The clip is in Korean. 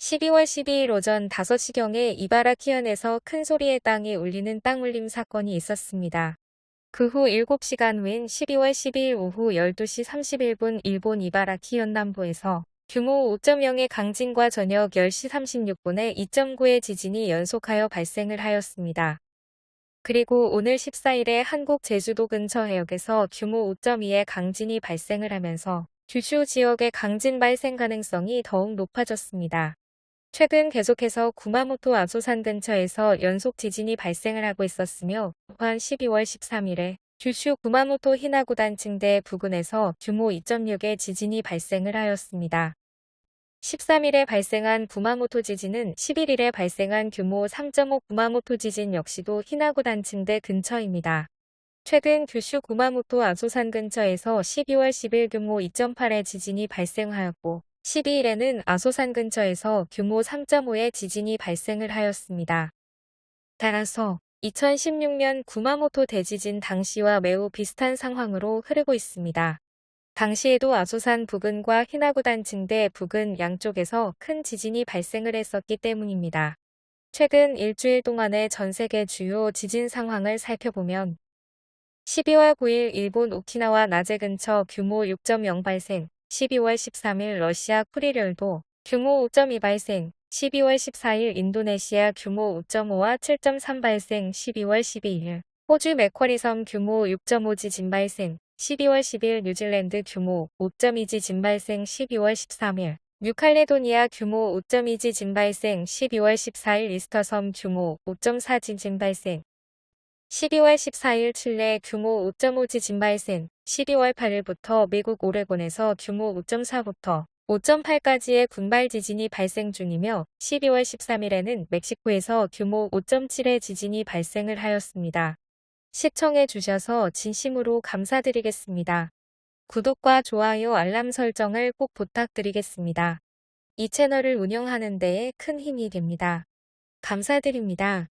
12월 12일 오전 5시경에 이바라키현에서 큰 소리의 땅이 울리는 땅울림 사건이 있었습니다. 그 후 7시간 후인 12월 12일 오후 12시 31분 일본 이바라키현 남부에서 규모 5.0의 강진과 저녁 10시 36분에 2.9의 지진이 연속하여 발생을 하였습니다. 그리고 오늘 14일에 한국 제주도 근처 해역에서 규모 5.2의 강진이 발생을 하면서 규슈 지역의 강진 발생 가능성이 더욱 높아졌습니다. 최근 계속해서 구마모토 아소산 근처에서 연속 지진이 발생을 하고 있었으며 또한 12월 13일에 규슈 구마모토 히나구 단 층대 부근에서 규모 2.6의 지진이 발생을 하였습니다. 13일에 발생한 구마모토 지진은 11일에 발생한 규모 3.5 구마모토 지진 역시도 히나구 단 층대 근처입니다. 최근 규슈 구마모토 아소산 근처에서 12월 10일 규모 2.8의 지진이 발생하였고 12일에는 아소산 근처에서 규모 3.5의 지진이 발생을 하였습니다. 따라서 2016년 구마모토 대지진 당시와 매우 비슷한 상황으로 흐르고 있습니다. 당시에도 아소산 부근과 히나구단 층대 부근 양쪽에서 큰 지진이 발생을 했었기 때문입니다. 최근 일주일 동안의 전 세계 주요 지진 상황을 살펴보면 12월 9일 일본 오키나와 나제 근처 규모 6.0 발생, 12월 13일 러시아 쿠리열도 규모 5.2 발생, 12월 14일 인도네시아 규모 5.5와 7.3 발생, 12월 12일 호주 맥쿼리섬 규모 6.5 지진 발생, 12월 10일 뉴질랜드 규모 5.2 지진 발생, 12월 13일 뉴칼레도니아 규모 5.2 지진 발생, 12월 14일 이스터섬 규모 5.4 지진 발생, 12월 14일 칠레 규모 5.5 지진 발생, 12월 8일부터 미국 오레곤에서 규모 5.4부터 5.8까지의 군발 지진이 발생 중이며 12월 13일에는 멕시코에서 규모 5.7의 지진이 발생을 하였습니다. 시청해 주셔서 진심으로 감사드리겠습니다. 구독과 좋아요 알람 설정을 꼭 부탁드리겠습니다. 이 채널을 운영하는 데에 큰 힘이 됩니다. 감사드립니다.